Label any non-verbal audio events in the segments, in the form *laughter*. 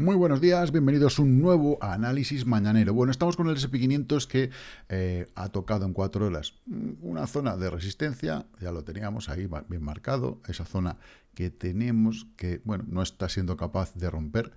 Muy buenos días, bienvenidos a un nuevo análisis mañanero. Bueno, estamos con el SP500 que eh, ha tocado en cuatro horas una zona de resistencia, ya lo teníamos ahí bien marcado, esa zona que tenemos que, bueno, no está siendo capaz de romper,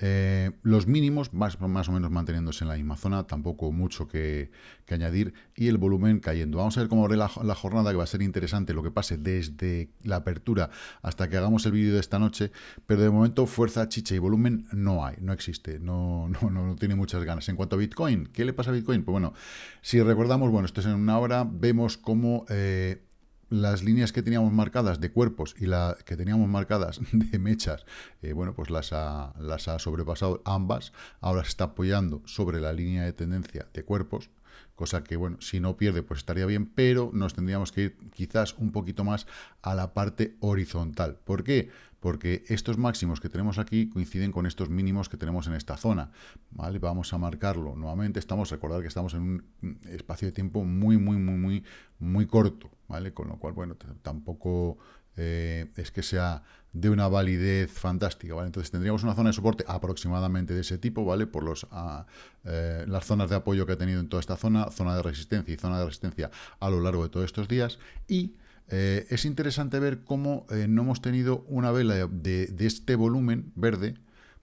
eh, los mínimos más, más, o menos manteniéndose en la misma zona, tampoco mucho que, añadir, y el volumen cayendo. Vamos a ver cómo la, la, jornada, que va a ser interesante lo que pase desde la apertura hasta que hagamos el vídeo de esta noche, pero de momento fuerza, chicha y volumen no hay, no existe, no, no, no, tiene muchas ganas. En cuanto a Bitcoin, ¿qué le pasa a Bitcoin? Pues bueno, si recordamos, bueno, esto es en una hora, vemos cómo... Eh, las líneas que teníamos marcadas de cuerpos y la que teníamos marcadas *laughs* de mechas, eh, bueno, pues las ha, las ha sobrepasado ambas. Ahora se está apoyando sobre la línea de tendencia de cuerpos, cosa que, bueno, si no pierde, pues estaría bien, pero nos tendríamos que ir quizás un poquito más a la parte horizontal. ¿Por qué? Porque estos máximos que tenemos aquí coinciden con estos mínimos que tenemos en esta zona, ¿vale? Vamos a marcarlo nuevamente, estamos, recordar que estamos en un espacio de tiempo muy, muy, muy, muy, muy corto, Con lo cual, bueno, tampoco eh, es que sea de una validez fantástica, ¿vale? Entonces tendríamos una zona de soporte aproximadamente de ese tipo, ¿vale? Por los, ah, eh, las zonas de apoyo que ha tenido en toda esta zona, zona de resistencia y zona de resistencia a lo largo de todos estos días, y eh, es interesante ver cómo no hemos tenido una vela de, este volumen verde,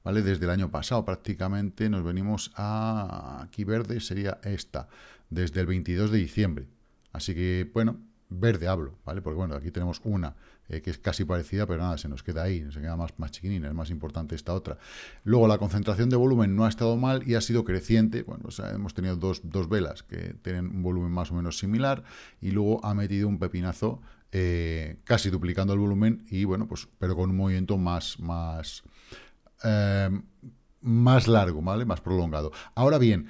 ¿vale? Desde el año pasado prácticamente nos venimos a, aquí verde sería esta, desde el 22 de diciembre. Así que, bueno, verde hablo, ¿vale? Porque bueno, aquí tenemos una eh, que es casi parecida, pero nada, se nos queda ahí, se queda más, más es más importante esta otra. Luego la concentración de volumen no ha estado mal y ha sido creciente, bueno, hemos tenido dos, dos, velas que tienen un volumen más o menos similar y luego ha metido un pepinazo eh, casi duplicando el volumen y bueno, pues pero con un movimiento más, más, eh, más largo, ¿vale? Más prolongado. Ahora bien,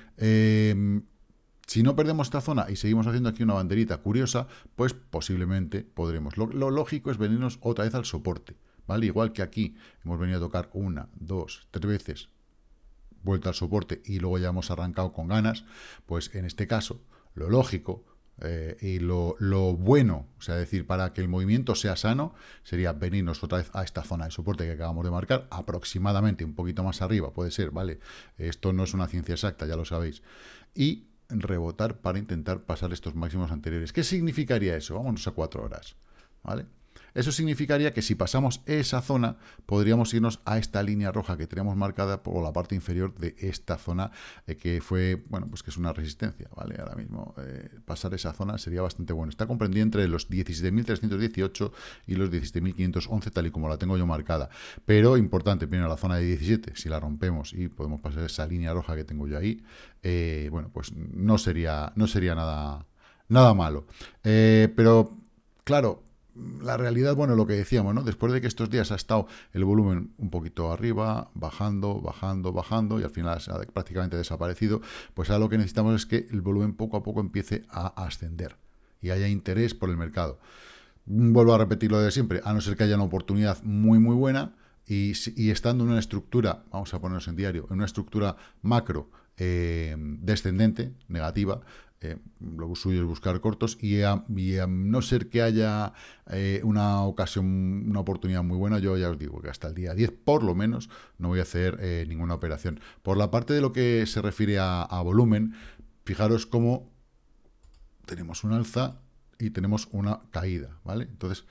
si no perdemos esta zona y seguimos haciendo aquí una banderita curiosa, pues posiblemente podremos. Lo, lógico es venirnos otra vez al soporte, ¿vale? Igual que aquí hemos venido a tocar una, dos, tres veces, vuelta al soporte y luego ya hemos arrancado con ganas, pues en este caso, lo lógico eh, y lo, lo, bueno, o sea, decir, para que el movimiento sea sano, sería venirnos otra vez a esta zona de soporte que acabamos de marcar, aproximadamente un poquito más arriba, puede ser, ¿vale? Esto no es una ciencia exacta, ya lo sabéis. Y rebotar para intentar pasar estos máximos anteriores. ¿Qué significaría eso? Vámonos a cuatro horas. ¿Vale? Eso significaría que si pasamos esa zona, podríamos irnos a esta línea roja que tenemos marcada por la parte inferior de esta zona, eh, que fue, bueno, pues que es una resistencia, ¿vale? Ahora mismo eh, pasar esa zona sería bastante bueno. Está comprendida entre los 17.318 y los 17.511, tal y como la tengo yo marcada. Pero importante, primero la zona de 17, si la rompemos y podemos pasar esa línea roja que tengo yo ahí, eh, bueno, pues no sería, no sería nada, nada malo. pero, claro, la realidad, bueno, lo que decíamos, ¿no? Después de que estos días ha estado el volumen un poquito arriba, bajando, bajando, bajando, y al final ha prácticamente desaparecido, pues ahora lo que necesitamos es que el volumen poco a poco empiece a ascender y haya interés por el mercado. Vuelvo a repetir lo de siempre, a no ser que haya una oportunidad muy, muy buena, y, estando en una estructura, vamos a ponernos en diario, en una estructura macro eh, descendente, negativa, eh, lo suyo es buscar cortos y a, no ser que haya eh, una ocasión, una oportunidad muy buena, yo ya os digo que hasta el día 10 por lo menos no voy a hacer eh, ninguna operación. Por la parte de lo que se refiere a, volumen, fijaros cómo tenemos un alza y tenemos una caída, ¿vale? Entonces,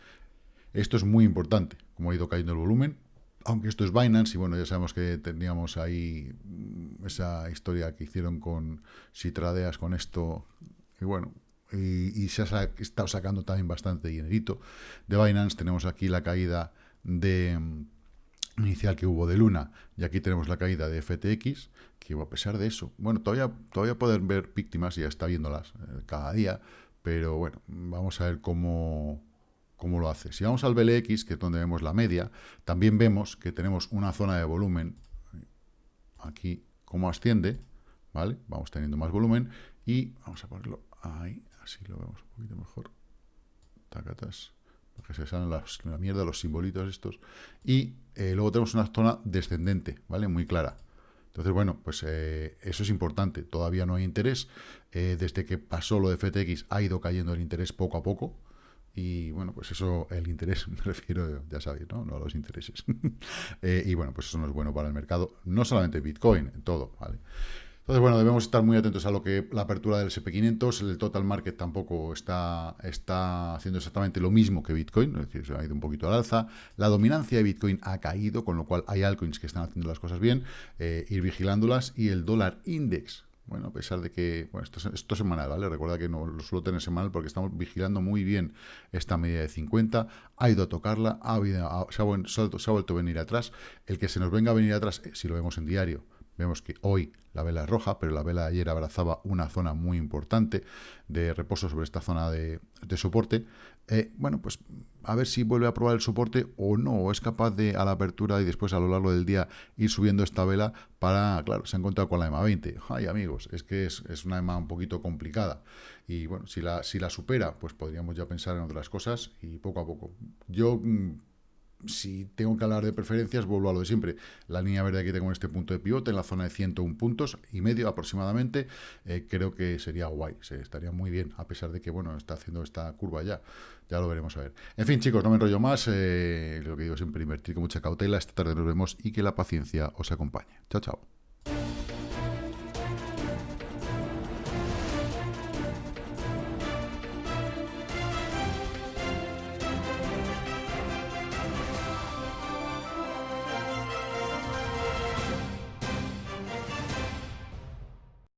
esto es muy importante, como ha ido cayendo el volumen, aunque esto es Binance, y bueno, ya sabemos que teníamos ahí mm, esa historia que hicieron con si tradeas con esto, y bueno, y, se ha estado sacando también bastante dinerito de Binance. Tenemos aquí la caída de mm, inicial que hubo de Luna, y aquí tenemos la caída de FTX, que a pesar de eso, bueno, todavía, todavía pueden ver víctimas, ya está viéndolas eh, cada día, pero bueno, vamos a ver cómo cómo lo hace. Si vamos al BLX, que es donde vemos la media, también vemos que tenemos una zona de volumen, aquí cómo asciende, ¿vale? Vamos teniendo más volumen y vamos a ponerlo ahí, así lo vemos un poquito mejor. Tacatas, porque se salen las, la mierda los simbolitos estos. Y eh, luego tenemos una zona descendente, ¿vale? Muy clara. Entonces, bueno, pues eh, eso es importante. Todavía no hay interés. Eh, desde que pasó lo de FTX ha ido cayendo el interés poco a poco y bueno, pues eso, el interés, *laughs* me refiero, ya sabéis, ¿no? No a los intereses. *laughs* Eh, y bueno, pues eso no es bueno para el mercado, no solamente Bitcoin, en todo, ¿vale? Entonces, bueno, debemos estar muy atentos a lo que la apertura del SP500, el total market tampoco está, está haciendo exactamente lo mismo que Bitcoin, es decir, se ha ido un poquito al alza. La dominancia de Bitcoin ha caído, con lo cual hay altcoins que están haciendo las cosas bien, eh, ir vigilándolas. Y el dólar index, bueno, a pesar de que, bueno, esto, esto es semanal, ¿vale? Recuerda que no lo suelo tener semanal porque estamos vigilando muy bien esta media de 50, ha ido a tocarla, ha habido, se, ha, se ha vuelto a venir atrás. El que se nos venga a venir atrás, eh, si lo vemos en diario, Vemos que hoy la vela es roja, pero la vela de ayer abrazaba una zona muy importante de reposo sobre esta zona de, soporte. Eh, bueno, pues a ver si vuelve a probar el soporte o no, o es capaz de a la apertura y después a lo largo del día ir subiendo esta vela para, claro, se ha encontrado con la EMA 20. Ay, amigos, es que es, es, una EMA un poquito complicada. Y bueno, si la, si la supera, pues podríamos ya pensar en otras cosas y poco a poco. Yo mm, si tengo que hablar de preferencias, vuelvo a lo de siempre. La línea verde que tengo en este punto de pivote, en la zona de 101 puntos y medio aproximadamente, eh, creo que sería guay, se estaría muy bien, a pesar de que, bueno, está haciendo esta curva ya. Ya lo veremos a ver. En fin, chicos, no me enrollo más. Eh, lo que digo siempre, invertir con mucha cautela. Esta tarde nos vemos y que la paciencia os acompañe. Chao, chao.